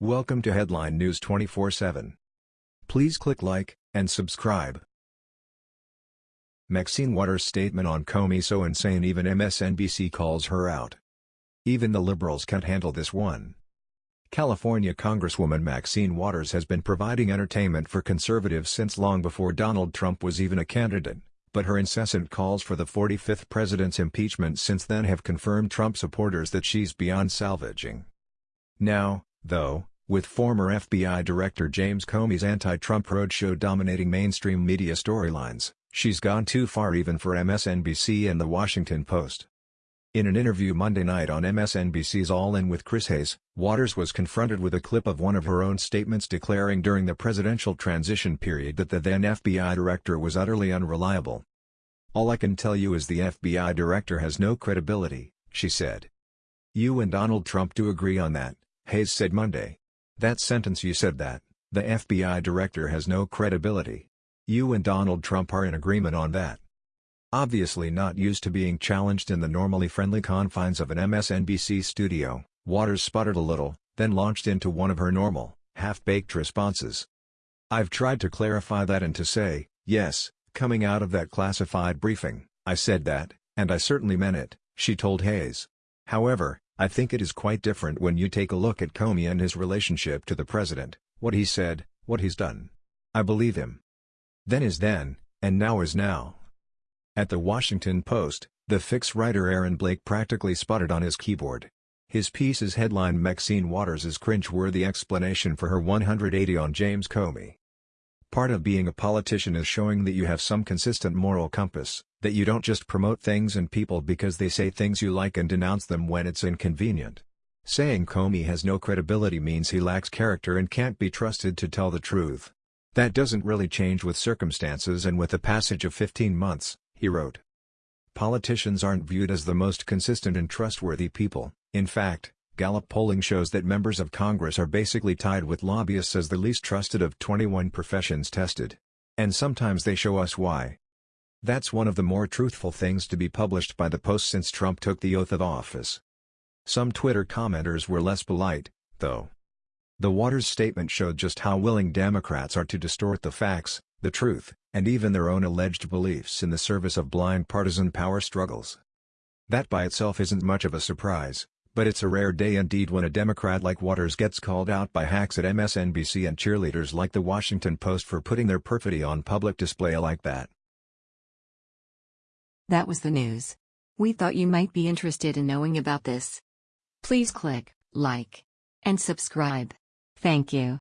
Welcome to Headline News 24/7. Please click like and subscribe. Maxine Waters' statement on Comey so insane even MSNBC calls her out. Even the liberals can't handle this one. California Congresswoman Maxine Waters has been providing entertainment for conservatives since long before Donald Trump was even a candidate, but her incessant calls for the 45th president's impeachment since then have confirmed Trump supporters that she's beyond salvaging. Now, though, with former FBI Director James Comey's anti-Trump roadshow dominating mainstream media storylines, she's gone too far even for MSNBC and The Washington Post. In an interview Monday night on MSNBC's All In with Chris Hayes, Waters was confronted with a clip of one of her own statements declaring during the presidential transition period that the then FBI director was utterly unreliable. All I can tell you is the FBI director has no credibility, she said. You and Donald Trump do agree on that, Hayes said Monday. That sentence you said that, the FBI director has no credibility. You and Donald Trump are in agreement on that. Obviously not used to being challenged in the normally friendly confines of an MSNBC studio, Waters sputtered a little, then launched into one of her normal, half-baked responses. I've tried to clarify that and to say, yes, coming out of that classified briefing, I said that, and I certainly meant it, she told Hayes. However, I think it is quite different when you take a look at Comey and his relationship to the president, what he said, what he's done. I believe him. Then is then, and now is now. At the Washington Post, the fix writer Aaron Blake practically sputtered on his keyboard. His piece is headline Maxine Waters' cringe-worthy explanation for her 180 on James Comey. Part of being a politician is showing that you have some consistent moral compass, that you don't just promote things and people because they say things you like and denounce them when it's inconvenient. Saying Comey has no credibility means he lacks character and can't be trusted to tell the truth. That doesn't really change with circumstances and with the passage of 15 months, he wrote. Politicians aren't viewed as the most consistent and trustworthy people, in fact, Gallup polling shows that members of Congress are basically tied with lobbyists as the least trusted of 21 professions tested. And sometimes they show us why. That's one of the more truthful things to be published by the Post since Trump took the oath of office. Some Twitter commenters were less polite, though. The Waters statement showed just how willing Democrats are to distort the facts, the truth, and even their own alleged beliefs in the service of blind partisan power struggles. That by itself isn't much of a surprise. But it's a rare day indeed when a Democrat like Waters gets called out by hacks at MSNBC and cheerleaders like The Washington Post for putting their perfidy on public display like that. That was the news. We thought you might be interested in knowing about this. Please click like and subscribe. Thank you.